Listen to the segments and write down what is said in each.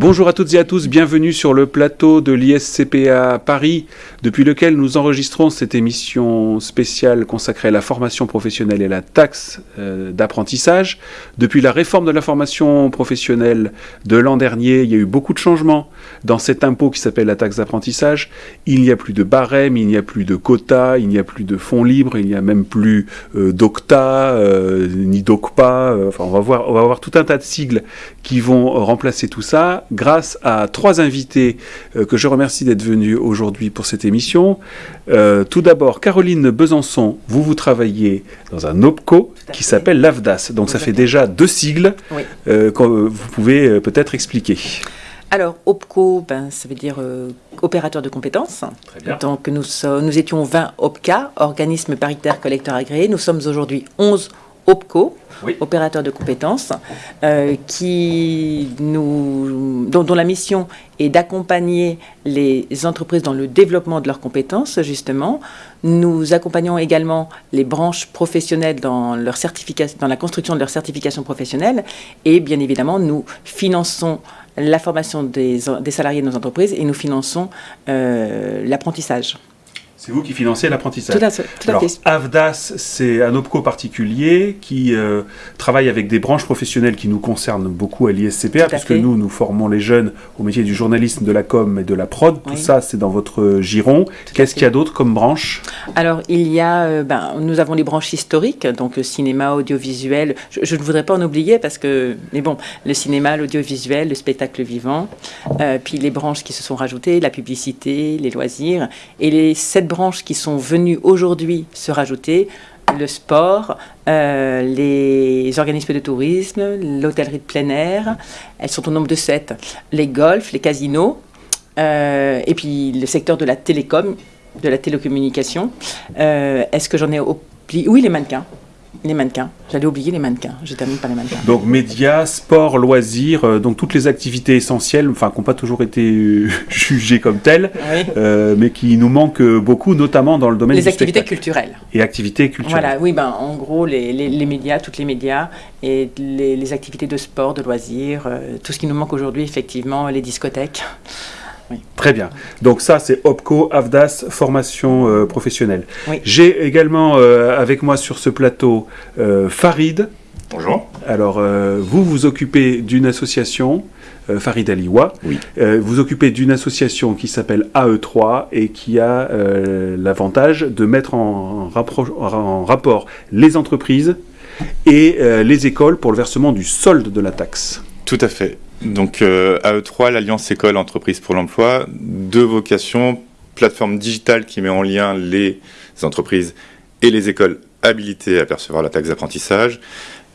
Bonjour à toutes et à tous, bienvenue sur le plateau de l'ISCPA Paris, depuis lequel nous enregistrons cette émission spéciale consacrée à la formation professionnelle et la taxe euh, d'apprentissage. Depuis la réforme de la formation professionnelle de l'an dernier, il y a eu beaucoup de changements dans cet impôt qui s'appelle la taxe d'apprentissage. Il n'y a plus de barème, il n'y a plus de quotas, il n'y a plus de fonds libres, il n'y a même plus euh, d'octa, euh, ni d'ocpa. enfin, on va, voir, on va voir tout un tas de sigles qui vont remplacer tout ça grâce à trois invités euh, que je remercie d'être venus aujourd'hui pour cette émission. Euh, tout d'abord, Caroline Besançon, vous, vous travaillez dans un OPCO qui s'appelle l'AFDAS. Donc ça fait déjà deux sigles euh, que vous pouvez peut-être expliquer. Alors, OPCO, ben, ça veut dire opérateur de compétences. Très bien. Donc, nous, nous étions 20 OPCA, organismes paritaires collecteurs agréés. Nous sommes aujourd'hui 11 OPCO, opérateur de compétences, euh, qui nous, dont, la mission est d'accompagner les entreprises dans le développement de leurs compétences, justement. Nous accompagnons également les branches professionnelles dans, leur dans la construction de leur certification professionnelle et bien évidemment, nous finançons la formation des, salariés de nos entreprises et nous finançons euh, l'apprentissage. C'est vous qui financez l'apprentissage. Tout à fait. Alors, AVDAS, c'est un OPCO particulier qui euh, travaille avec des branches professionnelles qui nous concernent beaucoup à l'ISCPA, puisque nous, nous formons les jeunes au métier du journalisme, de la com et de la prod. Tout ça, c'est dans votre giron. Qu'est-ce qu'il y a d'autre comme branche? Alors, il y a, euh, ben, nous avons les branches historiques, donc cinéma, audiovisuel. Je, ne voudrais pas en oublier parce que, mais bon, le cinéma, l'audiovisuel, le spectacle vivant, euh, puis les branches qui se sont rajoutées, la publicité, les loisirs, et les sept branches qui sont venues aujourd'hui se rajouter, le sport, euh, les organismes de tourisme, l'hôtellerie de plein air, elles sont au nombre de sept, les golfs, les casinos, euh, et puis le secteur de la télécom, de la télécommunication. Euh, est-ce que j'en ai oublié Oui, les mannequins. Les mannequins. J'allais oublier les mannequins. Je termine par les mannequins. Donc médias, sport, loisirs, euh, donc toutes les activités essentielles, enfin qui n'ont pas toujours été euh, jugées comme telles, euh, mais qui nous manquent beaucoup, notamment dans le domaine les activités culturelles. Et activités culturelles. Voilà, oui, ben en gros les, les, médias, toutes les médias et les, les, activités de sport, de loisirs, tout ce qui nous manque aujourd'hui, effectivement, les discothèques. Très bien. Donc ça, c'est OPCO, AFDAS, formation euh, professionnelle. J'ai également euh, avec moi sur ce plateau euh, Farid. Bonjour. Alors, vous vous occupez d'une association, Farid Aliwa. Oui. vous occupez d'une association qui s'appelle AE3 et qui a l'avantage de mettre en, en, rapport les entreprises et les écoles pour le versement du solde de la taxe. Tout à fait. Donc euh, AE3, l'Alliance École Entreprise pour l'Emploi, deux vocations, plateforme digitale qui met en lien les entreprises et les écoles habilitées à percevoir la taxe d'apprentissage,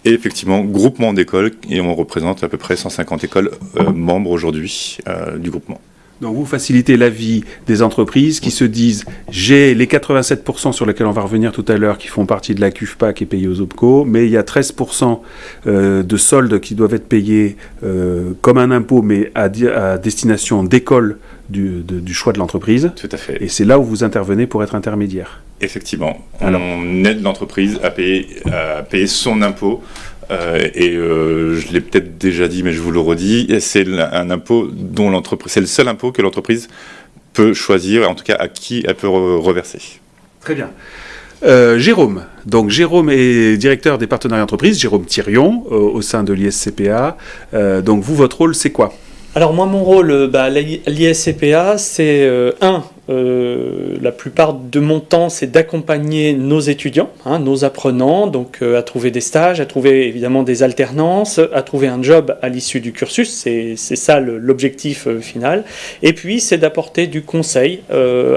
et effectivement groupement d'écoles, et on représente à peu près 150 écoles euh, membres aujourd'hui euh, du groupement. Donc vous facilitez la vie des entreprises qui se disent j'ai les 87% sur lesquels on va revenir tout à l'heure qui font partie de la CUFPA qui est payée aux OPCO, mais il y a 13% euh, de soldes qui doivent être payés euh, comme un impôt mais à, destination d'école du, choix de l'entreprise. Tout à fait. Et c'est là où vous intervenez pour être intermédiaire. Effectivement. On aide l'entreprise à payer, à payer son impôt euh, et euh, je l'ai peut-être déjà dit, mais je vous le redis, c'est un impôt dont l'entreprise, c'est le seul impôt que l'entreprise peut choisir, en tout cas à qui elle peut reverser. Très bien. Euh, Jérôme, donc Jérôme est directeur des partenariats entreprises, Jérôme Thirion, au sein de l'ISCPA. donc vous, votre rôle, c'est quoi? Alors moi, mon rôle bah, à l'ISCPA, c'est un, euh, la plupart de mon temps, c'est d'accompagner nos étudiants, hein, nos apprenants, donc euh, à trouver des stages, à trouver évidemment des alternances, à trouver un job à l'issue du cursus, c'est ça l'objectif euh, final. Et puis, c'est d'apporter du conseil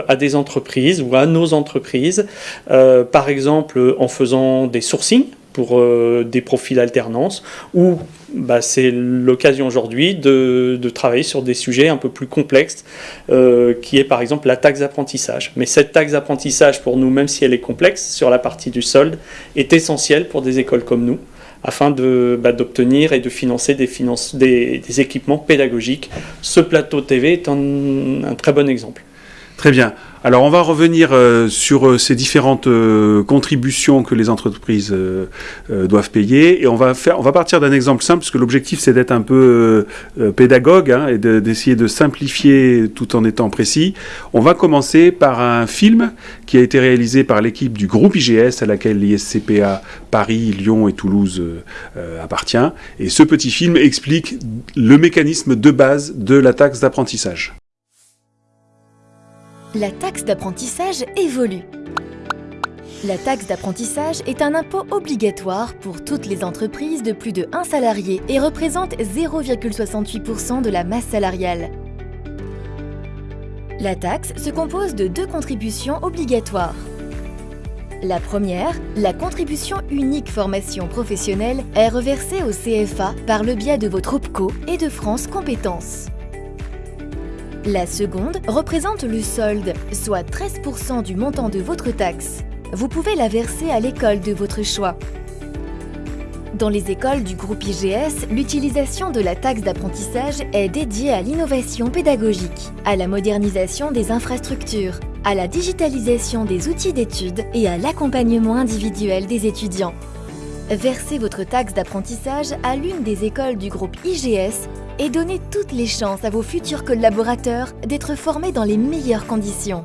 à des entreprises ou à nos entreprises, par exemple en faisant des sourcings pour des profils alternance ou bah, c'est l'occasion aujourd'hui de, travailler sur des sujets un peu plus complexes, euh, qui est par exemple la taxe d'apprentissage. Mais cette taxe d'apprentissage, pour nous, même si elle est complexe, sur la partie du solde, est essentielle pour des écoles comme nous, afin bah, d'obtenir et de financer des, des, équipements pédagogiques. Ce plateau TV est un, très bon exemple. Très bien. Alors on va revenir euh, sur euh, ces différentes euh, contributions que les entreprises doivent payer et on va faire, on va partir d'un exemple simple parce que l'objectif c'est d'être un peu pédagogue hein, et d'essayer de, simplifier tout en étant précis. On va commencer par un film qui a été réalisé par l'équipe du groupe IGS à laquelle l'ISCPA Paris, Lyon et Toulouse appartient et ce petit film explique le mécanisme de base de la taxe d'apprentissage la taxe d'apprentissage évolue. La taxe d'apprentissage est un impôt obligatoire pour toutes les entreprises de plus de 1 salarié et représente 0,68% de la masse salariale. La taxe se compose de deux contributions obligatoires. La première, la contribution unique formation professionnelle, est reversée au CFA par le biais de votre OPCO et de France Compétences. La seconde représente le solde, soit 13% du montant de votre taxe. Vous pouvez la verser à l'école de votre choix. Dans les écoles du groupe IGS, l'utilisation de la taxe d'apprentissage est dédiée à l'innovation pédagogique, à la modernisation des infrastructures, à la digitalisation des outils d'études et à l'accompagnement individuel des étudiants. Versez votre taxe d'apprentissage à l'une des écoles du groupe IGS et donnez toutes les chances à vos futurs collaborateurs d'être formés dans les meilleures conditions.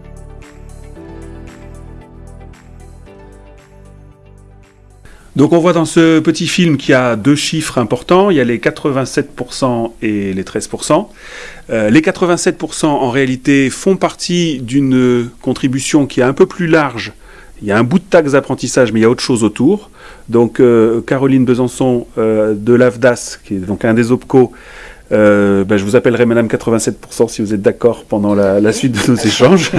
Donc on voit dans ce petit film qu'il y a deux chiffres importants, il y a les 87% et les 13%. Euh, les 87% en réalité font partie d'une contribution qui est un peu plus large. Il y a un bout de taxe d'apprentissage, mais il y a autre chose autour. Donc euh, Caroline Besançon euh, de l'AFDAS, qui est donc un des OPCO, euh, ben, je vous appellerai Madame 87% si vous êtes d'accord pendant la, suite de nos échanges.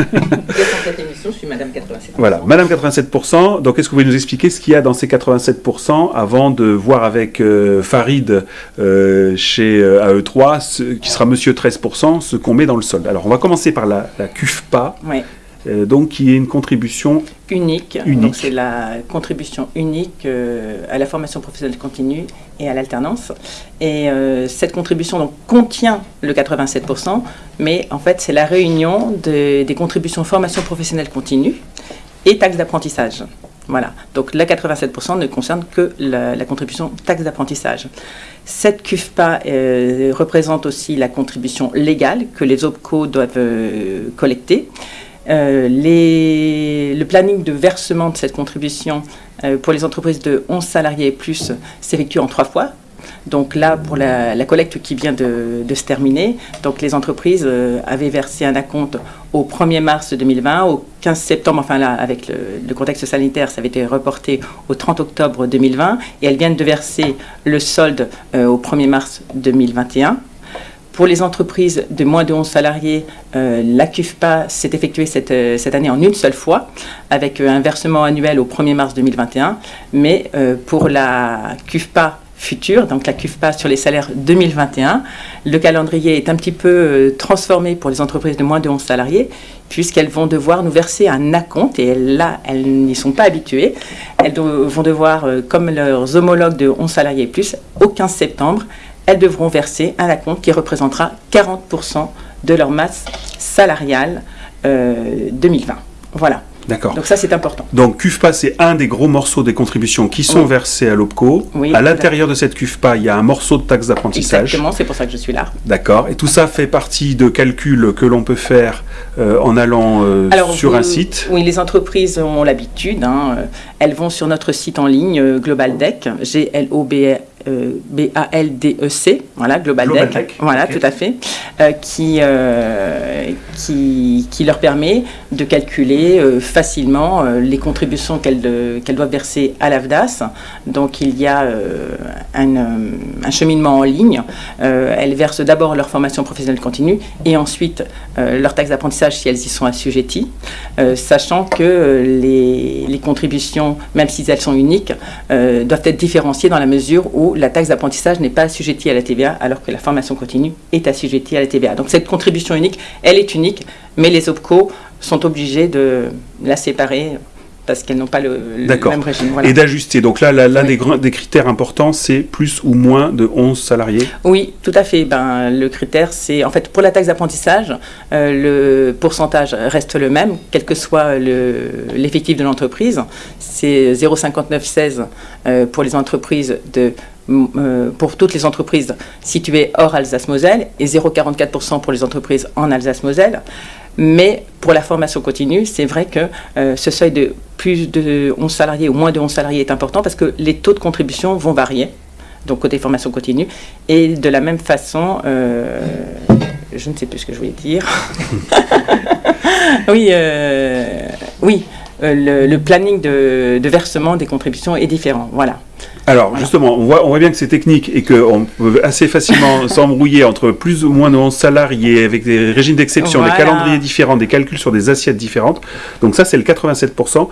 cette émission, je suis Madame 87%. Voilà, Madame 87%. Donc, est-ce que vous pouvez nous expliquer ce qu'il y a dans ces 87% avant de voir avec euh, Farid euh, chez AE3, qui sera Monsieur 13%, ce qu'on met dans le solde? Alors, on va commencer par la, la CUFPA. Oui. Euh, donc qui est une contribution unique. Donc c'est la contribution unique euh, à la formation professionnelle continue et à l'alternance. Et euh, cette contribution donc, contient le 87%, mais en fait c'est la réunion des contributions formation professionnelle continue et taxes d'apprentissage. Voilà, donc la 87% ne concerne que la, la contribution taxe d'apprentissage. Cette CUFPA représente aussi la contribution légale que les OPCO doivent collecter. Euh, le planning de versement de cette contribution euh, pour les entreprises de 11 salariés et plus s'effectue en trois fois. Donc là, pour la, collecte qui vient de, se terminer, donc les entreprises euh, avaient versé un acompte au 1er mars 2020, au 15 septembre, enfin là, avec le, le, contexte sanitaire, ça avait été reporté au 30 octobre 2020, et elles viennent de verser le solde au 1er mars 2021. Pour les entreprises de moins de 11 salariés, euh, la CUFPA s'est effectuée euh, cette, année en une seule fois, avec euh, un versement annuel au 1er mars 2021. Mais pour la CUFPA future, donc la CUFPA sur les salaires 2021, le calendrier est un petit peu transformé pour les entreprises de moins de 11 salariés, puisqu'elles vont devoir nous verser un acompte, et là, elles n'y sont pas habituées. Elles vont devoir, comme leurs homologues de 11 salariés et plus, au 15 septembre, elles devront verser un acompte qui représentera 40% de leur masse salariale 2020. Euh, voilà. D'accord. Donc ça, c'est important. Donc CUFPA, c'est un des gros morceaux des contributions qui sont versées à l'OPCO. à l'intérieur de cette CUFPA, il y a un morceau de taxe d'apprentissage. Exactement, c'est pour ça que je suis là. D'accord. Et tout ça fait partie de calculs que l'on peut faire euh, en allant euh, sur un site. Oui, les entreprises ont l'habitude. Hein, elles vont sur notre site en ligne, GlobalDeck, G-L-O-B euh, B-A-L-D-E-C, voilà, Global, Deck, voilà, tout à fait, euh, qui, euh, qui, qui, leur permet de calculer facilement les contributions qu'elles doivent verser à l'AFDAS. Donc il y a un, un, cheminement en ligne. elles versent d'abord leur formation professionnelle continue et ensuite leur taxe d'apprentissage si elles y sont assujetties, sachant que les, les, contributions, même si elles sont uniques, doivent être différenciées dans la mesure où la taxe d'apprentissage n'est pas assujettie à la TVA, alors que la formation continue est assujettie à la TVA. Donc cette contribution unique, elle est unique, mais les OPCO sont obligés de la séparer parce qu'elles n'ont pas le, même régime. Voilà. Et d'ajuster. Donc là, l'un Oui. des, critères importants, c'est plus ou moins de 11 salariés. Oui, tout à fait. Ben, le critère, c'est en fait pour la taxe d'apprentissage, euh, le pourcentage reste le même, quel que soit le- l'effectif de l'entreprise. C'est 0,5916 euh, pour les entreprises de pour toutes les entreprises situées hors Alsace-Moselle et 0,44% pour les entreprises en Alsace-Moselle. Mais pour la formation continue, c'est vrai que euh, ce seuil de plus de 11 salariés ou moins de 11 salariés est important parce que les taux de contribution vont varier donc côté formation continue. Et de la même façon, euh, je ne sais plus ce que je voulais dire. oui, euh, oui, euh, le, le planning de, de versement des contributions est différent. Voilà. Alors Voilà. justement, on voit, on voit bien que c'est technique et qu'on peut assez facilement s'embrouiller entre plus ou moins de 11 salariés avec des régimes d'exception, Voilà. des calendriers différents, des calculs sur des assiettes différentes. Donc ça, c'est le 87%.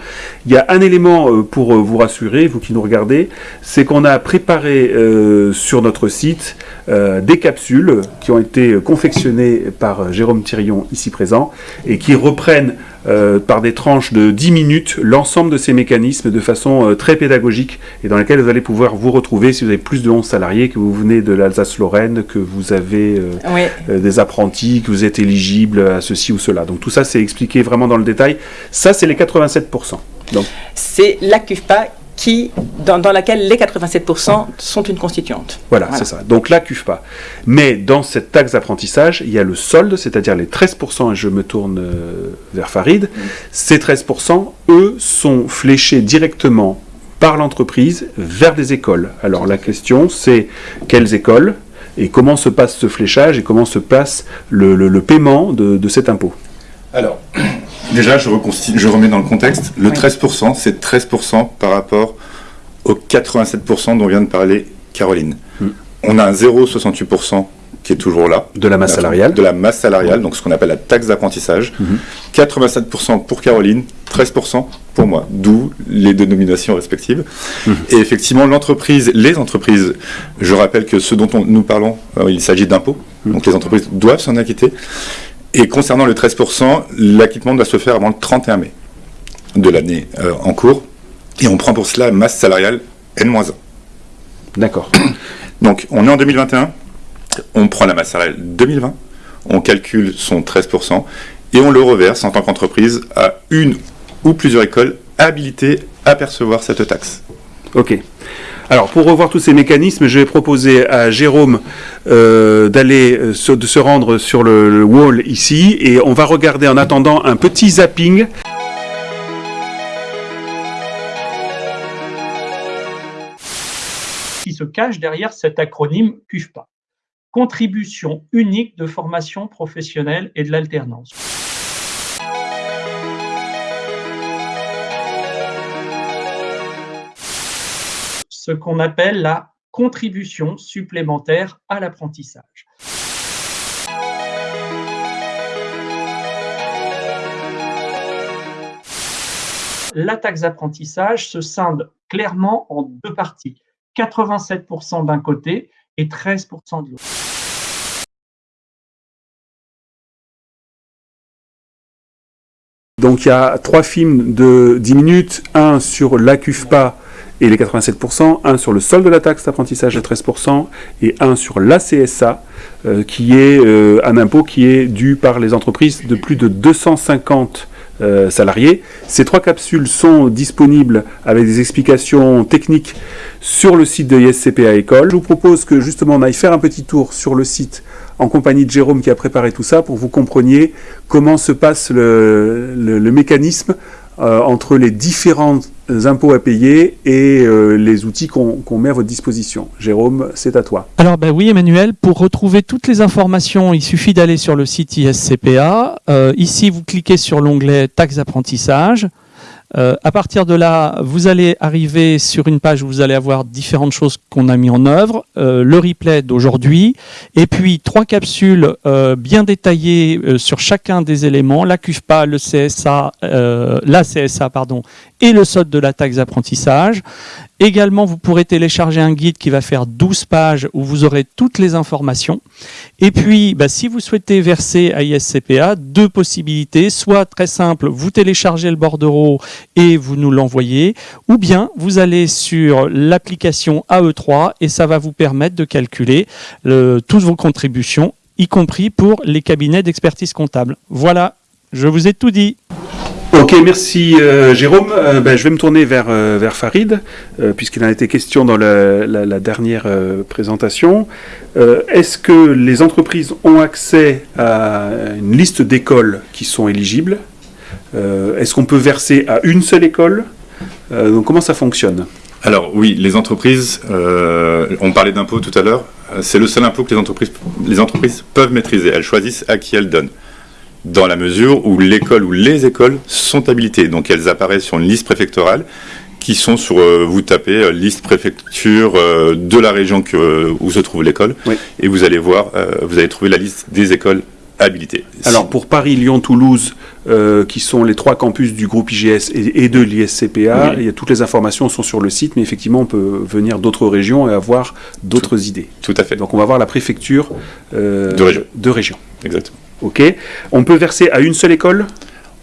Il y a un élément euh, pour euh, vous rassurer, vous qui nous regardez, c'est qu'on a préparé euh, sur notre site euh, des capsules qui ont été confectionnées par Jérôme Thirion, ici présent, et qui reprennent euh, par des tranches de 10 minutes l'ensemble de ces mécanismes de façon euh, très pédagogique et dans lesquels vous allez pouvoir vous retrouver si vous avez plus de 11 salariés, que vous venez de l'Alsace-Lorraine, que vous avez euh, Oui, des apprentis, que vous êtes éligible à ceci ou cela. Donc tout ça, c'est expliqué vraiment dans le détail. Ça, c'est les 87%. Donc c'est la CUFPA qui, dans, dans laquelle les 87% sont une constituante. voilà, Voilà. c'est ça. Donc la CUFPA. Mais dans cette taxe d'apprentissage, il y a le solde, c'est-à-dire les 13%, et je me tourne euh, vers Farid. Ces 13%, eux, sont fléchés directement par l'entreprise vers des écoles. Alors la question, c'est quelles écoles et comment se passe ce fléchage et comment se passe le, le- le paiement de, de cet impôt? Alors, déjà, je, je remets dans le contexte. Le Oui. 13%, c'est 13% par rapport aux 87% dont vient de parler Caroline. Hmm. On a un 0,68% qui est toujours là. De la masse salariale. De la masse salariale, donc ce qu'on appelle la taxe d'apprentissage. Mhm. 87% pour Caroline, 13% pour moi, d'où les dénominations respectives. Mhm. Et effectivement, l'entreprise, les entreprises, je rappelle que ce dont on- nous parlons, euh, il s'agit d'impôts, donc les entreprises doivent s'en acquitter. Et concernant le 13%, l'acquittement doit se faire avant le 31 mai de l'année euh, en cours. Et on prend pour cela masse salariale N-1. D'accord. Donc on est en 2021, on prend la masse salariale 2020, on calcule son 13% et on le reverse en tant qu'entreprise à une ou plusieurs écoles habilitées à percevoir cette taxe. Ok. Alors, pour revoir tous ces mécanismes, je vais proposer à Jérôme euh, d'aller euh, de se rendre sur le, le wall ici et on va regarder en attendant un petit zapping. qui se cache derrière cet acronyme CUFPA. Contribution unique de formation professionnelle et de l'alternance. Ce qu'on appelle la contribution supplémentaire à l'apprentissage. La taxe d'apprentissage se scinde clairement en deux parties. 87% d'un côté et 13% de l'autre. Donc, il y a trois films de 10 minutes, un sur la CUFPA et les 87%, un sur le solde de la taxe d'apprentissage à 13% et un sur la CSA, euh, qui est euh, un impôt qui est dû par les entreprises de plus de 250 euh, salariés. Ces trois capsules sont disponibles avec des explications techniques sur le site de ISCPA École. Je vous propose que justement on aille faire un petit tour sur le site en compagnie de Jérôme qui a préparé tout ça pour que vous compreniez comment se passe le, le- mécanisme entre les différents impôts à payer et euh, les outils qu'on met à votre disposition. Jérôme, c'est à toi. Alors ben oui Emmanuel, pour retrouver toutes les informations, il suffit d'aller sur le site ISCPA. Euh, ici, vous cliquez sur l'onglet taxe d'apprentissage. Euh, à partir de là, vous allez arriver sur une page où vous allez avoir différentes choses qu'on a mis en œuvre, euh, le replay d'aujourd'hui, et puis trois capsules euh, bien détaillées sur chacun des éléments, la CUFPA, le CSA, la CSA pardon, et le solde de la taxe d'apprentissage. Également, vous pourrez télécharger un guide qui va faire 12 pages où vous aurez toutes les informations. Et puis, bah, si vous souhaitez verser à ISCPA, deux possibilités. Soit très simple, vous téléchargez le bordereau et vous nous l'envoyez. Ou bien, vous allez sur l'application AE3 et ça va vous permettre de calculer toutes vos contributions, y compris pour les cabinets d'expertise comptable. Voilà, je vous ai tout dit. Ok, merci euh, Jérôme. Euh, ben, je vais me tourner vers, euh, Farid, puisqu'il en a été question dans la, dernière présentation. Est-ce que les entreprises ont accès à une liste d'écoles qui sont éligibles? Est-ce qu'on peut verser à une seule école? Comment ça fonctionne? Alors oui, les entreprises, on parlait d'impôts tout à l'heure, c'est le seul impôt que les entreprises, les entreprises peuvent maîtriser. Elles choisissent à qui elles donnent dans la mesure où l'école ou les écoles sont habilitées. Donc elles apparaissent sur une liste préfectorale qui sont sur, euh, vous tapez euh, liste préfecture euh, de la région que, où se trouve l'école, et vous allez voir, vous allez trouver la liste des écoles habilitées. Alors pour Paris, Lyon, Toulouse, qui sont les trois campus du groupe IGS et, de l'ISCPA, toutes les informations sont sur le site, mais effectivement on peut venir d'autres régions et avoir d'autres idées. Tout à fait. Donc on va voir la préfecture de région. De région. Exactement. Ok. On peut verser à une seule école?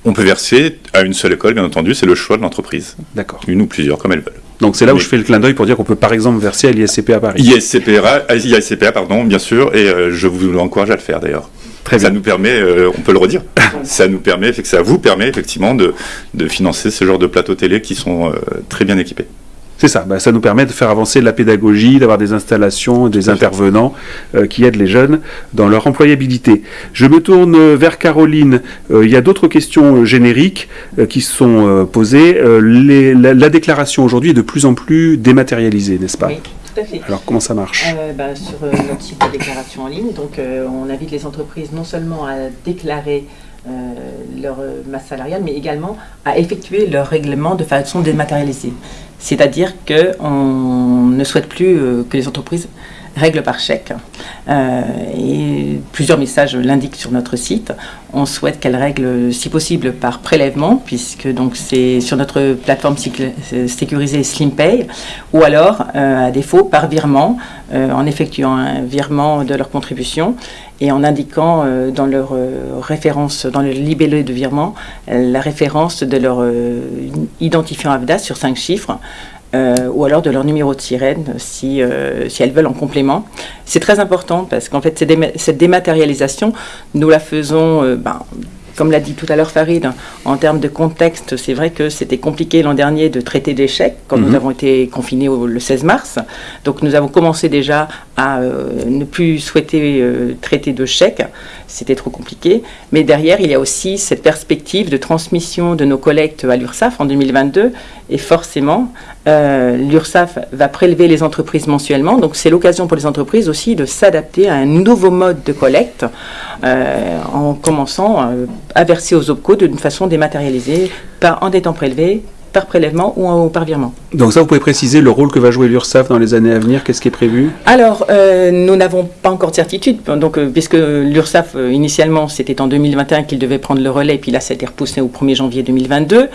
On peut verser à une seule école, bien entendu, c'est le choix de l'entreprise. D'accord. Une ou plusieurs, comme elles veulent. Donc c'est là où je fais le clin d'œil pour dire qu'on peut par exemple verser à l'ISCPA Paris. ISCPA, ISCPA, pardon, bien sûr, et euh, je vous encourage à le faire d'ailleurs. Très ça nous permet, euh, on peut le redire, ça nous permet, ça vous permet effectivement de, financer ce genre de plateaux télé qui sont euh, très bien équipés. C'est ça, bah, ça nous permet de faire avancer la pédagogie, d'avoir des installations, des intervenants euh, qui aident les jeunes dans leur employabilité. Je me tourne vers Caroline. Euh, il y a d'autres questions euh, génériques qui sont posées. la, déclaration aujourd'hui est de plus en plus dématérialisée, n'est-ce pas? Oui. Tout à fait. Alors comment ça marche? Bah, Sur notre site de déclaration en ligne, donc on invite les entreprises non seulement à déclarer leur masse salariale, mais également à effectuer leur règlement de façon dématérialisée. C'est-à-dire qu'on ne souhaite plus euh, que les entreprises règlent par chèque. Euh, et plusieurs messages l'indiquent sur notre site. On souhaite qu'elles règlent, si possible, par prélèvement, puisque donc c'est sur notre plateforme sécurisée SlimPay, ou alors, euh, à défaut, par virement, en effectuant un virement de leur contribution et en indiquant dans leur référence, dans le libellé de virement, la référence de leur identifiant AVDA sur cinq chiffres. Euh, ou alors de leur numéro de sirène si, euh, si elles veulent en complément. C'est très important parce qu'en fait, cette dématérialisation, nous la faisons euh, ben, comme l'a dit tout à l'heure Farid, en termes de contexte, c'est vrai que c'était compliqué l'an dernier de traiter chèques, quand nous mhm. avons été confinés le 16 mars. Donc nous avons commencé déjà à euh, ne plus souhaiter euh, traiter de chèques. C'était trop compliqué. Mais derrière, il y a aussi cette perspective de transmission de nos collectes à l'URSSAF en 2022. Et forcément, euh, l'URSSAF va prélever les entreprises mensuellement. Donc c'est l'occasion pour les entreprises aussi de s'adapter à un nouveau mode de collecte en commençant à verser aux OPCO d'une façon dématérialisée, pas en étant prélevé par prélèvement ou par virement. Donc ça, vous pouvez préciser le rôle que va jouer l'URSSAF dans les années à venir Qu'est-ce qui est prévu? Alors, euh, nous n'avons pas encore de certitude, donc, euh, puisque l'URSSAF, euh, initialement, c'était en 2021 qu'il devait prendre le relais, puis là, ça a été repoussé au 1er janvier 2022.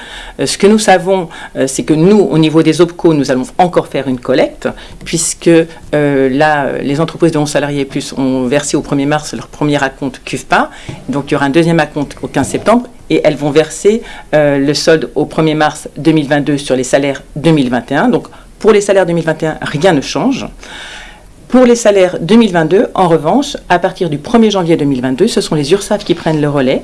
ce que nous savons, c'est que nous, au niveau des OPCO, nous allons encore faire une collecte, puisque là, les entreprises de 11 salariés plus ont versé au 1er mars leur premier acompte CUFPA, donc il y aura un deuxième acompte au 15 septembre, et elles vont verser le solde au 1er mars 2022 sur les salaires 2021. Donc pour les salaires 2021, rien ne change. Pour les salaires 2022, en revanche, à partir du 1er janvier 2022, ce sont les URSAF qui prennent le relais,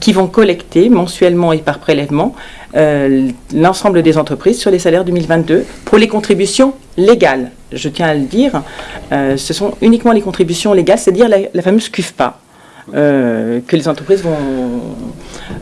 qui vont collecter mensuellement et par prélèvement euh, l'ensemble des entreprises sur les salaires 2022 pour les contributions légales. Je tiens à le dire, euh, ce sont uniquement les contributions légales, c'est-à-dire la, la fameuse CUFPA. Euh, que les entreprises vont,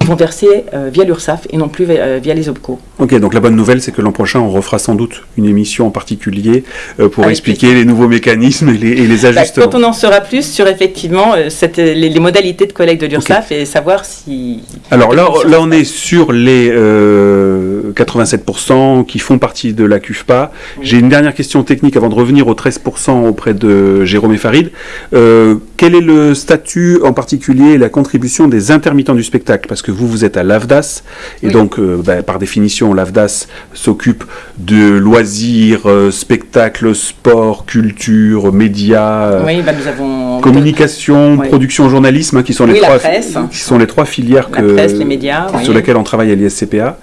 vont verser euh, via l'URSSAF et non plus via, les OPCO. Ok, donc la bonne nouvelle, c'est que l'an prochain, on refera sans doute une émission en particulier euh, pour expliquer les nouveaux mécanismes et les, et les bah, ajustements. quand on en saura plus sur effectivement cette, les, modalités de collecte de l'URSSAF et savoir si... Alors là, là, on est sur les 87% qui font partie de la CUFPA. J'ai une dernière question technique avant de revenir aux 13% auprès de Jérôme et Farid. Euh, quel est le statut en particulier et la contribution des intermittents du spectacle? Parce que vous, vous êtes à l'AFDAS, et donc, euh, bah, par définition, l'AFDAS s'occupe de loisirs, euh, spectacles, sport, culture, médias, Oui, bah, nous avons communication, Oui. production, journalisme, hein, qui sont les Oui, trois, presse. qui sont les trois filières la que- presse, les médias. sur oui. lesquelles on travaille à l'ISCPA.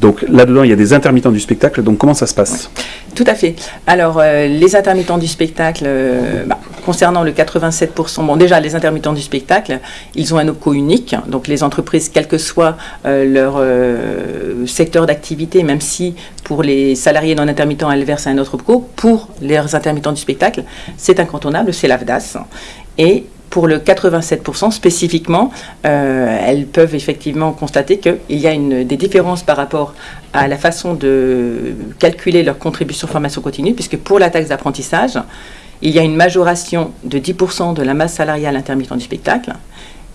Donc là-dedans, il y a des intermittents du spectacle. Donc comment ça se passe? Tout à fait. Alors, euh, les intermittents du spectacle, euh, bah, concernant le 87%, bon, déjà, les intermittents du spectacle, ils ont un OPCO unique. Donc, les entreprises, quel que soit euh, leur secteur d'activité, même si pour les salariés non intermittents, elles versent un autre OPCO, pour les intermittents du spectacle, c'est incontournable, c'est l'AFDAS. Et pour le 87% spécifiquement, euh, elles peuvent effectivement constater qu'il y a des différences par rapport à la façon de calculer leur contribution formation continue, puisque pour la taxe d'apprentissage, il y a une majoration de 10% de la masse salariale intermittent du spectacle,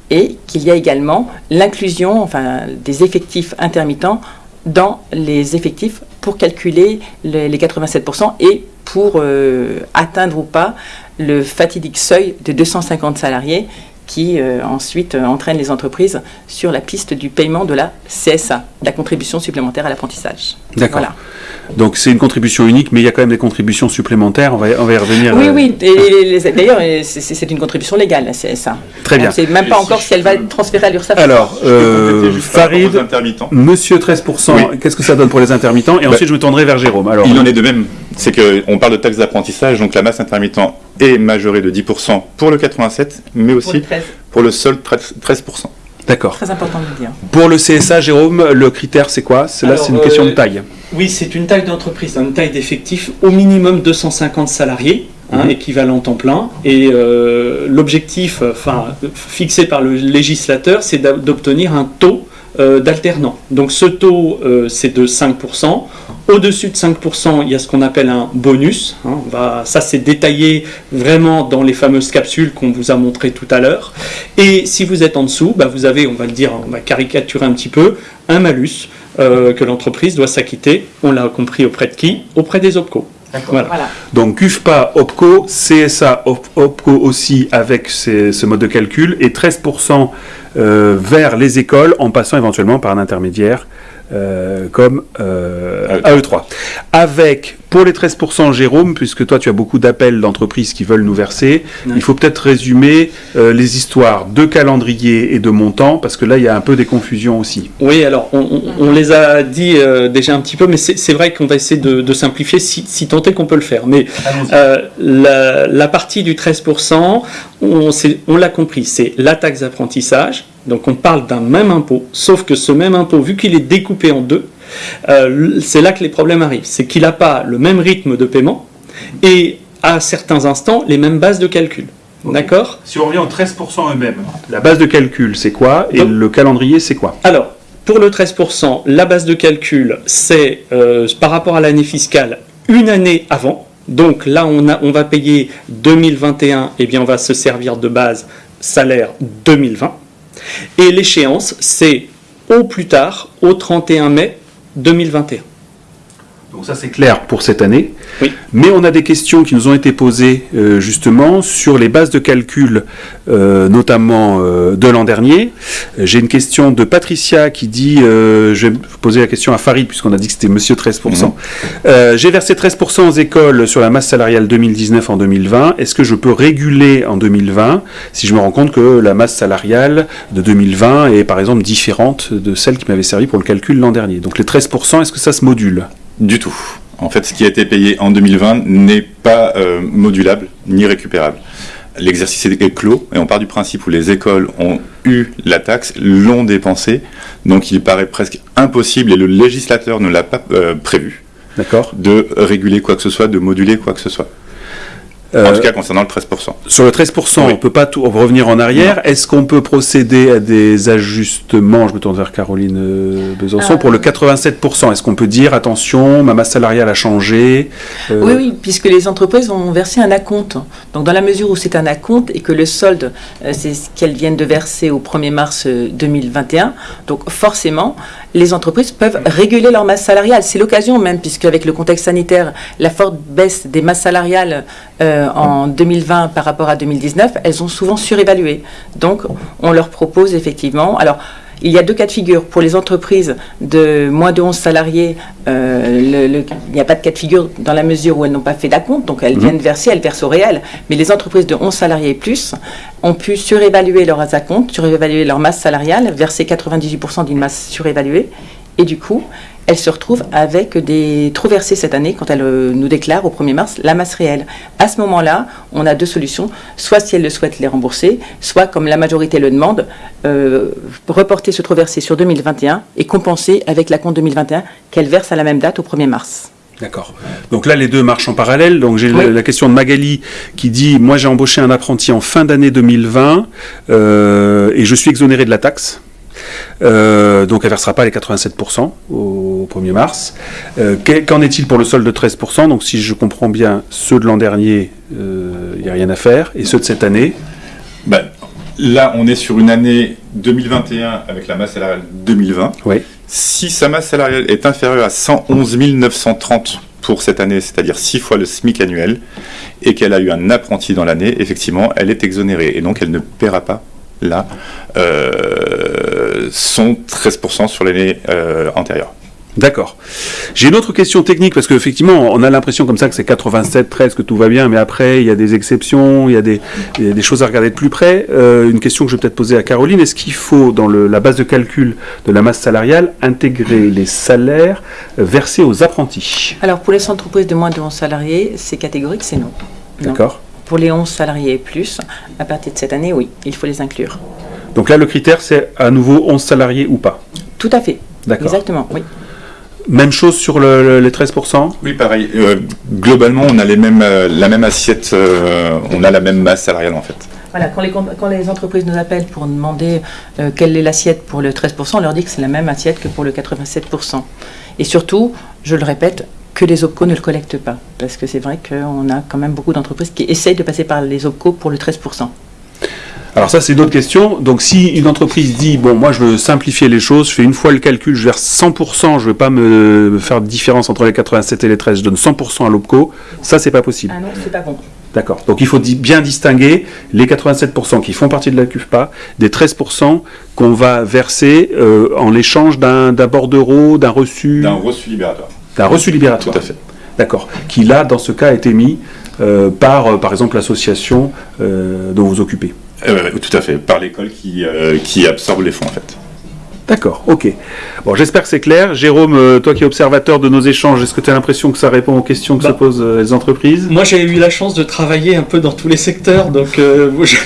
et qu'il y a également l'inclusion enfin, des effectifs intermittents dans les effectifs pour calculer les, les 87% et pour euh, atteindre ou pas le fatidique seuil de 250 salariés qui euh, ensuite euh, entraîne les entreprises sur la piste du paiement de la CSA, la contribution supplémentaire à l'apprentissage. D'accord. Voilà. Donc c'est une contribution unique, mais il y a quand même des contributions supplémentaires. On va, on va y revenir. Oui, euh, oui, et les- d'ailleurs, euh, c'est c'est une contribution légale, la CSA. Très bien. On ne sait même pas encore si elle va être transférée à l'URSSAF. Alors, euh, Farid. Monsieur 13%, Oui. qu'est-ce que ça donne pour les intermittents? Et Bah, ensuite, je me tournerai vers Jérôme. Alors, Il en est de même. C'est qu'on parle de taxe d'apprentissage, donc la masse intermittent est majorée de 10% pour le 87, mais Pour aussi le 13. pour le seul 13%. 13%. d'accord. Très important de le dire. Pour le CSA, Jérôme, le critère, c'est quoi? C'est là, Alors, c'est une question euh, de taille. Oui, c'est une taille d'entreprise, une taille d'effectif, au minimum 250 salariés, hein, Mhm. équivalent temps plein. Et euh, l'objectif, euh, enfin, fixé par le législateur, c'est d'obtenir un taux euh, d'alternant. Donc ce taux, euh, c'est de 5%. Au-dessus de 5%, il y a ce qu'on appelle un bonus. hein. Ça, c'est détaillé vraiment dans les fameuses capsules qu'on vous a montrées tout à l'heure. Et si vous êtes en dessous, bah, vous avez, on va le dire, on va caricaturer un petit peu, un malus euh, que l'entreprise doit s'acquitter. On l'a compris auprès de qui? Auprès des OPCO. Voilà. Voilà. Donc CUFPA, OPCO, CSA, Op- OPCO aussi avec ces- ce mode de calcul et 13% euh, vers les écoles en passant éventuellement par un intermédiaire euh, comme euh, AE3. Avec, pour les 13%, Jérôme, puisque toi tu as beaucoup d'appels d'entreprises qui veulent nous verser, il faut peut-être résumer euh, les histoires de calendrier et de montant, parce que là il y a un peu des confusions aussi. Oui, alors on, on- on les a dit euh, déjà un petit peu, mais c'est vrai qu'on va essayer de, de simplifier si, si tant est qu'on peut le faire. Mais la, la partie du 13%, on, s'est- on l'a compris, c'est la taxe d'apprentissage. Donc on parle d'un même impôt, sauf que ce même impôt, vu qu'il est découpé en deux, euh, c'est là que les problèmes arrivent. C'est qu'il n'a pas le même rythme de paiement et à certains instants les mêmes bases de calcul. D'accord? Si on revient aux 13% eux-mêmes, la base de calcul c'est quoi? Et Donc- le calendrier c'est quoi? Alors, pour le 13%, la base de calcul, c'est euh, par rapport à l'année fiscale une année avant. Donc là, on, a, on va payer 2021, et bien on va se servir de base salaire 2020. Et l'échéance, c'est au plus tard, au 31 mai 2021. Donc ça c'est clair pour cette année. Oui. Mais on a des questions qui nous ont été posées euh, justement sur les bases de calcul, euh, notamment euh, de l'an dernier. J'ai une question de Patricia qui dit, je vais poser la question à Farid puisqu'on a dit que c'était Monsieur 13%. Mhm. J'ai versé 13% aux écoles sur la masse salariale 2019 en 2020. Est-ce que je peux réguler en 2020 si je me rends compte que la masse salariale de 2020 est par exemple différente de celle qui m'avait servi pour le calcul l'an dernier? Donc les 13%, est-ce que ça se module? Du tout. En fait, ce qui a été payé en 2020 n'est pas euh, modulable ni récupérable. L'exercice est clos et on part du principe où les écoles ont eu la taxe, l'ont dépensée, donc il paraît presque impossible, et le législateur ne l'a pas euh, prévu, de réguler quoi que ce soit, de moduler quoi que ce soit. En Euh, tout cas concernant le 13%. Sur le 13%, Oui. on ne peut pas tout revenir en arrière. Est-ce qu'on peut procéder à des ajustements Je me tourne vers Caroline euh, Besançon. Euh. Pour le 87%, est-ce qu'on peut dire attention, ma masse salariale a changé euh, Oui, oui, puisque les entreprises vont verser un acompte. Donc, dans la mesure où c'est un acompte et que le solde, euh, c'est ce qu'elles viennent de verser au 1er mars euh, 2021, donc forcément, les entreprises peuvent réguler leur masse salariale. C'est l'occasion même, puisque avec le contexte sanitaire, la forte baisse des masses salariales euh, en 2020 par rapport à 2019, elles ont souvent surévalué. Donc, on leur propose effectivement. Alors, il y a deux cas de figure. Pour les entreprises de moins de 11 salariés, euh, il n'y a pas de cas de figure dans la mesure où elles n'ont pas fait d'acompte, donc elles mhm. viennent verser, elles versent au réel. Mais les entreprises de 11 salariés et plus ont pu surévaluer leurs acomptes, surévaluer leur masse salariale, verser 98% d'une masse surévaluée. Et du coup, elle se retrouve avec des trop versés cette année quand elle euh, nous déclare au 1er mars la masse réelle. À ce moment-là, on a deux solutions. Soit si elle le souhaite les rembourser, soit comme la majorité le demande, euh, reporter ce trop versé sur 2021 et compenser avec la compte 2021 qu'elle verse à la même date au 1er mars. D'accord. Donc là, les deux marchent en parallèle. Donc j'ai la, question de Magali qui dit Moi, j'ai embauché un apprenti en fin d'année 2020 euh, et je suis exonéré de la taxe. Euh, donc elle ne versera pas les 87% au 1er mars. Euh, qu'en est-il pour le solde de 13% Donc si je comprends bien, ceux de l'an dernier, il euh, n'y a rien à faire, et ceux de cette année? Bah, Là, on est sur une année 2021 avec la masse salariale 2020. Oui. Si sa masse salariale est inférieure à 111 930 pour cette année, c'est-à-dire 6 fois le SMIC annuel, et qu'elle a eu un apprenti dans l'année, effectivement, elle est exonérée, et donc elle ne paiera pas là, euh, sont 13% sur l'année euh, antérieure. D'accord. J'ai une autre question technique parce qu'effectivement, on a l'impression comme ça que c'est 87, 13, que tout va bien, mais après, il y a des exceptions, il y a des, choses à regarder de plus près. Euh, une question que je vais peut-être poser à Caroline est-ce qu'il faut, dans la base de calcul de la masse salariale, intégrer les salaires versés aux apprentis? Alors, pour les entreprises de moins de 11 salariés, c'est catégorique, c'est non. D'accord. Pour les 11 salariés et plus, à partir de cette année, oui, il faut les inclure. Donc là, le critère, c'est à nouveau 11 salariés ou pas Tout à fait. D'accord. Exactement, oui. Même chose sur les 13% Oui, pareil. Euh, globalement, on a les mêmes, euh, la même assiette, euh, on a la même masse salariale en fait. Voilà, quand les, quand les entreprises nous appellent pour demander quelle est l'assiette pour le 13%, on leur dit que c'est la même assiette que pour le 87%. Et surtout, je le répète, que les OPCO ne le collectent pas. Parce que c'est vrai qu'on a quand même beaucoup d'entreprises qui essayent de passer par les OPCO pour le 13%. Alors ça, c'est une autre question. Donc si une entreprise dit, bon, moi je veux simplifier les choses, je fais une fois le calcul, je verse 100%, je ne veux pas me faire de différence entre les 87 et les 13, je donne 100% à l'OPCO, ça c'est pas possible. Ah non, c'est pas bon. D'accord. Donc il faut bien distinguer les 87% qui font partie de la CUFPA des 13% qu'on va verser euh, en l'échange d'un bordereau, d'un reçu. D'un reçu libératoire. D'un reçu libératoire. Tout à fait. D'accord. Qui là, dans ce cas, a été mis euh, par, euh, par exemple, l'association dont vous occupez. Tout à fait, par l'école qui, qui absorbe les fonds en fait. D'accord, ok. Bon, j'espère que c'est clair. Jérôme, toi qui es observateur de nos échanges, est-ce que tu as l'impression que ça répond aux questions que se bah, posent les entreprises? Moi, j'ai eu la chance de travailler un peu dans tous les secteurs, donc je,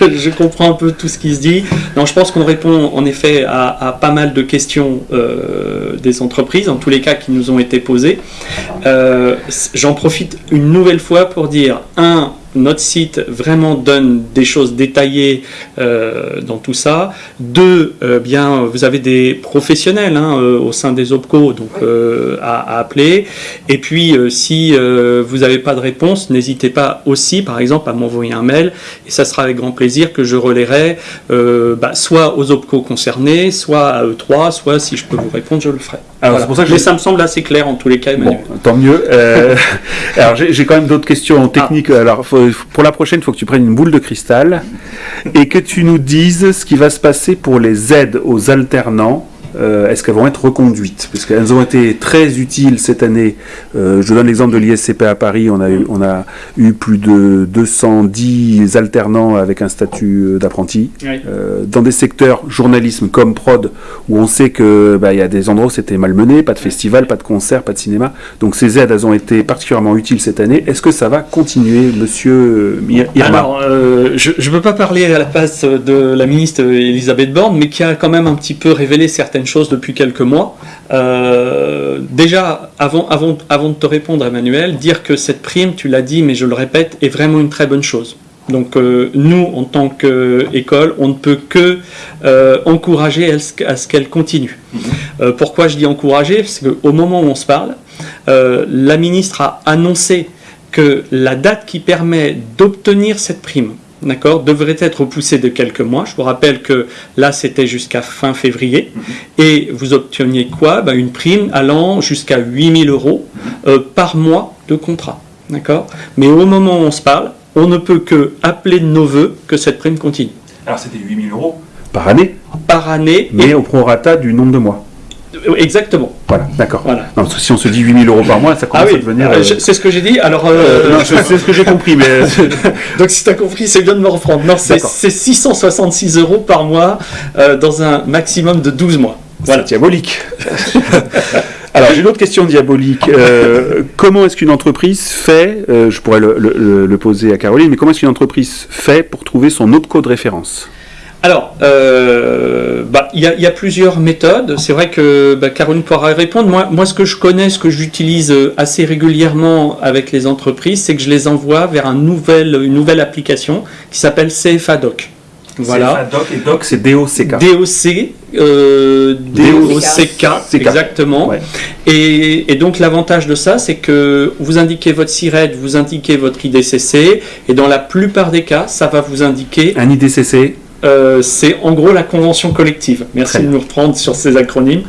je, comprends un peu tout ce qui se dit. Non, je pense qu'on répond en effet à, pas mal de questions euh, des entreprises, en tous les cas qui nous ont été posées. Euh, j'en profite une nouvelle fois pour dire, un, notre site vraiment donne des choses détaillées euh, dans tout ça. Deux, euh, bien, vous avez des professionnels hein, euh, au sein des OPCO donc, à, appeler. Et puis, si vous n'avez pas de réponse, n'hésitez pas aussi, par exemple, à m'envoyer un mail. Et ça sera avec grand plaisir que je relayerai bah, soit aux OPCO concernés, soit à E3, soit si je peux vous répondre, je le ferai. Alors, pour ça que Mais ça me semble assez clair en tous les cas, Emmanuel. tant mieux. alors, j'ai quand même d'autres questions techniques. Ah. Alors, pour la prochaine, il faut que tu prennes une boule de cristal et que tu nous dises ce qui va se passer pour les aides aux alternants euh, est-ce qu'elles vont être reconduites? Puisqu'elles ont été très utiles cette année. Euh, je donne l'exemple de l'ISCP à Paris. On a, eu, on a eu plus de 210 alternants avec un statut euh, d'apprenti. dans des secteurs journalisme comme prod, où on sait qu'il bah, y a des endroits où c'était malmené, pas de festival, pas de concert, pas de cinéma. Donc ces aides, elles ont été particulièrement utiles cette année. Est-ce que ça va continuer, monsieur Irma? Alors, je ne peux pas parler à la place de la ministre Elisabeth Borne, mais qui a quand même un petit peu révélé certaines chose depuis quelques mois. Euh, déjà, avant, avant, avant de te répondre, Emmanuel, dire que cette prime, tu l'as dit, mais je le répète, est vraiment une très bonne chose. Donc euh, nous, en tant qu'école, on ne peut que euh, encourager à ce qu'elle continue. Mm-hmm. pourquoi je dis encourager? Parce qu'au moment où on se parle, la ministre a annoncé que la date qui permet d'obtenir cette prime d'accord, devrait être repoussé de quelques mois. Je vous rappelle que là, c'était jusqu'à fin février. Et vous obteniez quoi? Ben, Une prime allant jusqu'à 8000 euros euh, par mois de contrat. D'accord? Mais au moment où on se parle, on ne peut que appeler de nos voeux que cette prime continue. Alors c'était 8000 euros par année, Par année, mais au prorata du nombre de mois. Et- exactement. Voilà, d'accord. Voilà. Si on se dit 8000 euros par mois, ça Ah commence oui, à devenir. euh, euh, c'est ce que j'ai dit. Alors, euh, euh, c'est ce que j'ai compris, mais donc si tu as compris, c'est bien de me reprendre. Non, c'est D'accord. c'est 666 euros par mois euh, dans un maximum de 12 mois. Voilà. c'est diabolique. Alors j'ai une autre question diabolique. Euh, comment est-ce qu'une entreprise fait, euh, je pourrais le, le- le- le poser à Caroline, mais comment est-ce qu'une entreprise fait pour trouver son OPCO de référence? Alors, euh, bah, il y, a- il y a plusieurs méthodes. C'est vrai que bah, Caroline pourra y répondre. Moi, moi, ce que je connais, ce que j'utilise euh, assez régulièrement avec les entreprises, c'est que je les envoie vers un nouvel, une nouvelle application qui s'appelle CFA Doc. Voilà. Doc et Doc c'est DOCK. DOC, euh, DOCK, CK. exactement. Ouais. Et, et donc l'avantage de ça, c'est que vous indiquez votre SIRET, vous indiquez votre IDCC, et dans la plupart des cas, ça va vous indiquer, Un IDCC, c'est en gros la convention collective. Merci de nous reprendre sur ces acronymes.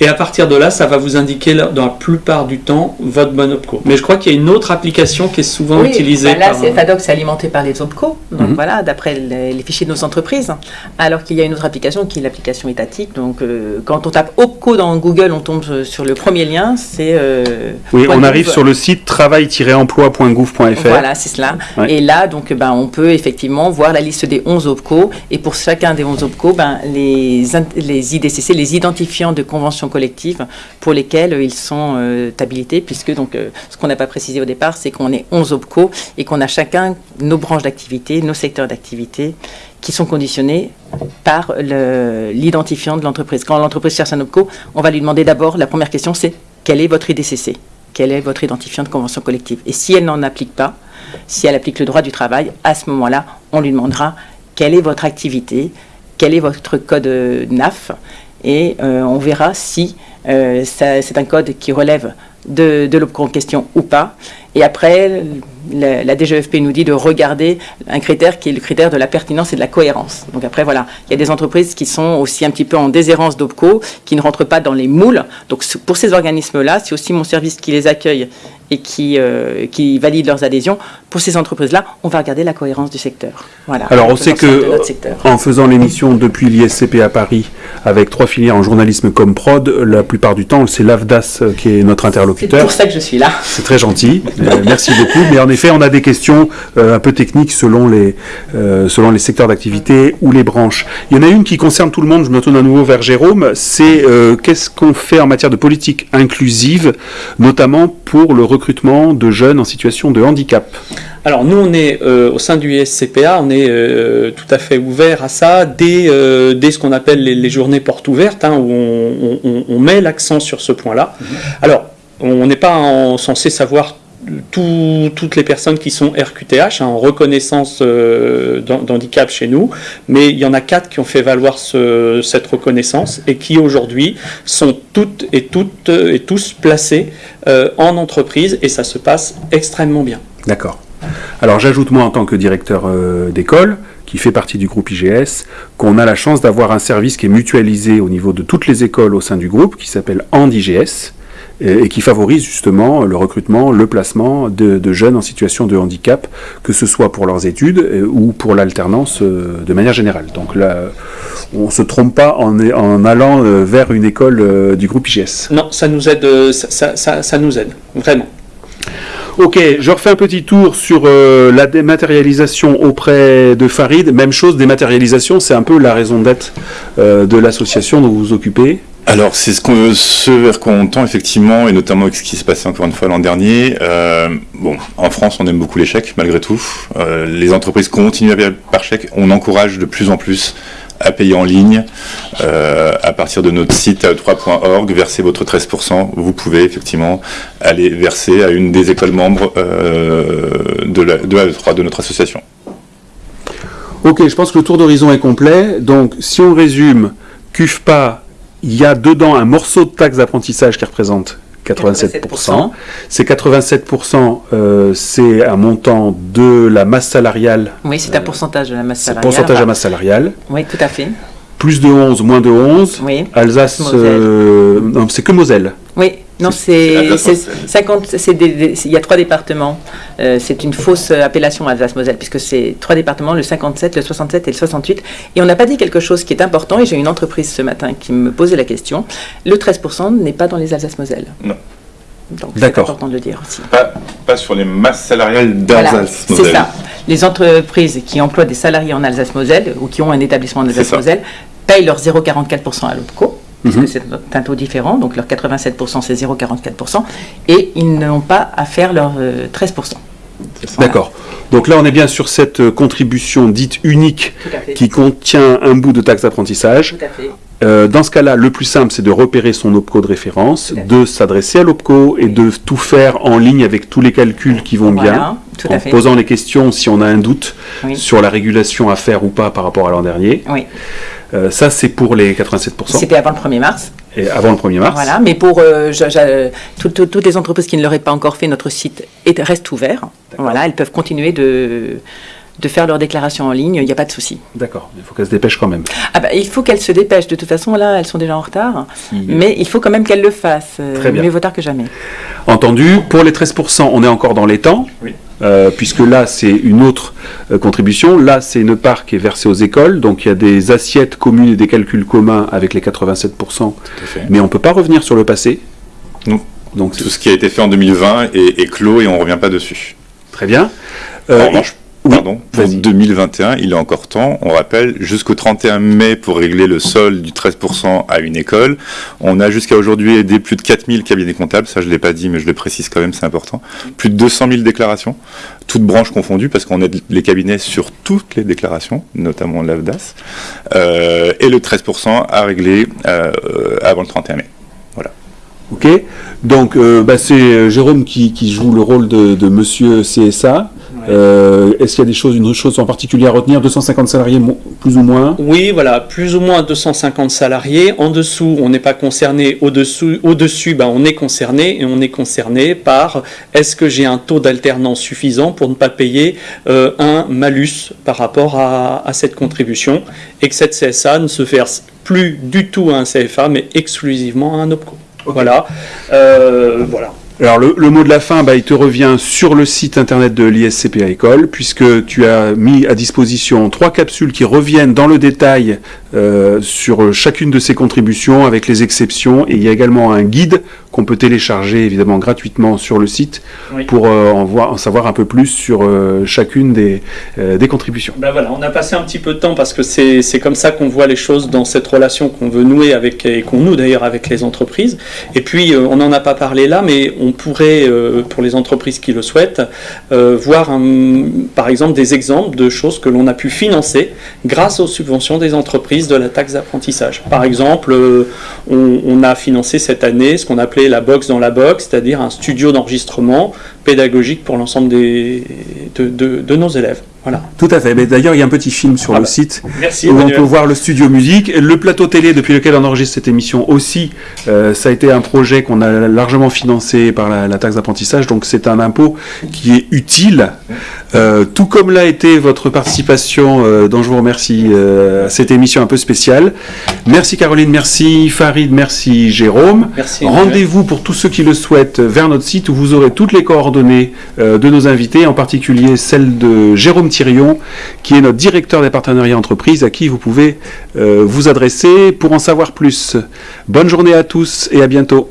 Et à partir de là, ça va vous indiquer dans la plupart du temps votre bon OPCO. Mais je crois qu'il y a une autre application qui est souvent Oui, utilisée bah là, par... c'est FADOC, c'est alimenté par les OPCO, donc Mhm. voilà, d'après les, les fichiers de nos entreprises. Alors qu'il y a une autre application qui est l'application étatique. Donc, euh, quand on tape OPCO dans Google, on tombe euh, sur le premier lien, c'est. euh, oui, on gouv. arrive sur le site travail-emploi.gouv.fr. Voilà, c'est cela. Ouais. Et là, donc, ben, on peut effectivement voir la liste des 11 OPCO. Et pour chacun des 11 OPCO, ben, les, les IDCC, les identifiants de collectives pour lesquels euh, ils sont euh, habilités, puisque donc, euh, ce qu'on n'a pas précisé au départ, c'est qu'on est 11 OPCO et qu'on a chacun nos branches d'activité, nos secteurs d'activité qui sont conditionnés par l'identifiant de l'entreprise. Quand l'entreprise cherche un OPCO, on va lui demander d'abord, la première question, c'est quel est votre IDCC Quel est votre identifiant de convention collective? Et si elle n'en applique pas, si elle applique le droit du travail, à ce moment-là, on lui demandera quelle est votre activité, quel est votre code NAF, et euh, on verra si euh, c'est un code qui relève de, de en question ou pas. Et après, la, la DGFP nous dit de regarder un critère qui est le critère de la pertinence et de la cohérence. Donc après, voilà, il y a des entreprises qui sont aussi un petit peu en déshérence d'OPCO, qui ne rentrent pas dans les moules. Donc pour ces organismes-là, c'est aussi mon service qui les accueille et qui, euh, qui valide leurs adhésions. Pour ces entreprises-là, on va regarder la cohérence du secteur. Voilà. Alors, on sait que-. En faisant l'émission depuis l'ISCP à Paris, avec trois filières en journalisme comme prod, la plupart du temps, c'est l'AFDAS qui est notre C'est interlocuteur. pour ça que je suis là. C'est très gentil, Euh, merci beaucoup. Mais en effet, on a des questions euh, un peu techniques selon les, euh, selon les secteurs d'activité ou les branches. Il y en a une qui concerne tout le monde, je me tourne à nouveau vers Jérôme, c'est euh, qu'est-ce qu'on fait en matière de politique inclusive, notamment pour le recrutement de jeunes en situation de handicap? Alors nous, on est euh, au sein du ISCPA, on est euh, tout à fait ouvert à ça dès, euh, dès ce qu'on appelle les, les journées portes ouvertes, hein, où on, on- on met l'accent sur ce point-là. Alors, on n'est pas en- censé savoir tout- toutes les personnes qui sont RQTH, hein, en reconnaissance euh, d'han- d'handicap chez nous, mais il y en a quatre qui ont fait valoir ce- cette reconnaissance et qui aujourd'hui sont toutes et toutes et tous placés euh, en entreprise et ça se passe extrêmement bien. D'accord. Alors j'ajoute moi en tant que directeur euh, d'école, qui fait partie du groupe IGS, qu'on a la chance d'avoir un service qui est mutualisé au niveau de toutes les écoles au sein du groupe, qui s'appelle AND-IGS, et, qui favorise justement le recrutement, le placement de, de jeunes en situation de handicap, que ce soit pour leurs études euh, ou pour l'alternance euh, de manière générale. Donc là, on ne se trompe pas en, en allant euh, vers une école du groupe IGS. Non, ça nous aide, ça, ça- ça- ça nous aide, vraiment. Ok, je refais un petit tour sur euh, la dématérialisation auprès de Farid. Même chose, dématérialisation, c'est un peu la raison d'être euh, de l'association dont vous vous occupez. Alors, c'est ce, ce vers quoi on tend effectivement, et notamment avec ce qui s'est passé encore une fois l'an dernier. Euh, bon, en France, on aime beaucoup les chèques, malgré tout. Euh, les entreprises continuent à payer par chèque. On encourage de plus en plus à payer en ligne. Euh, à partir de notre site ae3.org, versez votre 13%. Vous pouvez effectivement aller verser à une des écoles membres de, de AE3, de notre association. Ok, je pense que le tour d'horizon est complet. Donc, si on résume, CUFPA, il y a dedans un morceau de taxe d'apprentissage qui représente 87%. Ces 87%, euh, c'est un montant de la masse salariale. Oui, c'est un pourcentage de la masse C'est un salariale. pourcentage de la masse salariale. Oui, tout à fait. Plus de 11, moins de 11. Oui. Alsace, euh, non, c'est que Moselle. Oui, non, c'est Alsace, c'est Moselle. 50. c'est des- des- Il y a trois départements. Euh, c'est une fausse appellation Alsace-Moselle, puisque c'est trois départements, le 57, le 67 et le 68. Et on n'a pas dit quelque chose qui est important, et j'ai une entreprise ce matin qui me posait la question. Le 13% n'est pas dans les Alsace-Moselle. Non. Donc c'est important de le dire aussi. Pas, pas sur les masses salariales Voilà, d'Alsace. c'est ça. Les entreprises qui emploient des salariés en Alsace-Moselle ou qui ont un établissement en. Alsace-Moselle payent leur 0,44% à l'OPCO, Mhm. puisque c'est un taux différent, donc leur 87% c'est 0,44%, et ils n'ont pas à faire leur euh, 13%. Voilà. D'accord. Donc là, on est bien sur cette euh, contribution dite unique qui contient un bout de taxe d'apprentissage. Euh, dans ce cas-là, le plus simple, c'est de repérer son OPCO de référence, de s'adresser à l'OPCO et de tout faire en ligne avec tous les calculs qui vont bien, tout en posant les questions si on a un doute Oui. sur la régulation à faire ou pas par rapport à l'an dernier. Oui, Euh, ça, c'est pour les 87%, c'était avant le 1er mars. et avant le 1er mars. Voilà, mais pour euh, je- je- tout- tout- toutes les entreprises qui ne l'auraient pas encore fait, notre site est- reste ouvert. Voilà, elles peuvent continuer de, de faire leur déclaration en ligne, il n'y a pas de souci. D'accord, il faut qu'elle se dépêche quand même. Ah bah, il faut qu'elles se dépêchent. De toute façon, là, elles sont déjà en retard. Mais il faut quand même qu'elles le fassent. Euh, Très bien. Mieux vaut tard que jamais. Entendu, pour les 13%, on est encore dans les temps, Oui. euh, puisque là, c'est une autre euh, contribution. Là, c'est une part qui est versée aux écoles, donc il y a des assiettes communes et des calculs communs avec les 87%, Tout à fait. mais on ne peut pas revenir sur le passé. Non. Donc, Tout ce qui a été fait en 2020 est, est clos et on ne revient pas dessus. très bien. Euh, en revanche, oui, pardon, pour vas-y. 2021, il est encore temps. On rappelle, jusqu'au 31 mai pour régler le sol du 13% à une école. On a jusqu'à aujourd'hui aidé plus de 4000 cabinets comptables. Ça, je ne l'ai pas dit, mais je le précise quand même, c'est important. Plus de 200 000 déclarations, toutes branches confondues, parce qu'on aide les cabinets sur toutes les déclarations, notamment l'AFDAS. Euh, et le 13% à régler euh, avant le 31 mai. Ok. Donc, euh, bah, c'est Jérôme qui, qui joue le rôle de, de Monsieur CSA. Euh, Est-ce qu'il y a des choses, une chose en particulier à retenir? 250 salariés, plus ou moins? Oui, voilà, plus ou moins 250 salariés. En dessous, on n'est pas concerné. Au-dessus, ben, on est concerné et on est concerné par est-ce que j'ai un taux d'alternance suffisant pour ne pas payer euh, un malus par rapport à, à cette contribution et que cette CSA ne se verse plus du tout à un CFA, mais exclusivement à un OPCO. Voilà. Euh, voilà. Alors le, le mot de la fin, bah, il te revient sur le site internet de l'ISCPA École, puisque tu as mis à disposition trois capsules qui reviennent dans le détail euh, sur chacune de ces contributions, avec les exceptions, et il y a également un guide qu'on peut télécharger évidemment gratuitement sur le site Oui. pour euh, en, voir, en savoir un peu plus sur euh, chacune des, des contributions. Ben voilà, on a passé un petit peu de temps parce que c'est comme ça qu'on voit les choses dans cette relation qu'on veut nouer avec et qu'on noue d'ailleurs avec les entreprises. Et puis on n'en a pas parlé là, mais on pourrait euh, pour les entreprises qui le souhaitent euh, voir par exemple des exemples de choses que l'on a pu financer grâce aux subventions des entreprises de la taxe d'apprentissage. Par exemple, euh, on, on a financé cette année ce qu'on appelait la box dans la box, c'est-à-dire un studio d'enregistrement pédagogique pour l'ensemble des de, de- de nos élèves. Voilà. Tout à fait. D'ailleurs, il y a un petit film sur Ah le bah, site Merci. où on peut voir le studio musique. Le plateau télé depuis lequel on enregistre cette émission aussi, euh, ça a été un projet qu'on a largement financé par la, la taxe d'apprentissage. Donc c'est un impôt qui est utile, euh, tout comme l'a été votre participation, euh, dont je vous remercie euh, à cette émission un peu spéciale. Merci Caroline, merci Farid, merci Jérôme. Merci. Rendez-vous pour tous ceux qui le souhaitent vers notre site où vous aurez toutes les coordonnées euh, de nos invités, en particulier celle de Jérôme Thirion, qui est notre directeur des partenariats entreprises, à qui vous pouvez euh, vous adresser pour en savoir plus. Bonne journée à tous et à bientôt.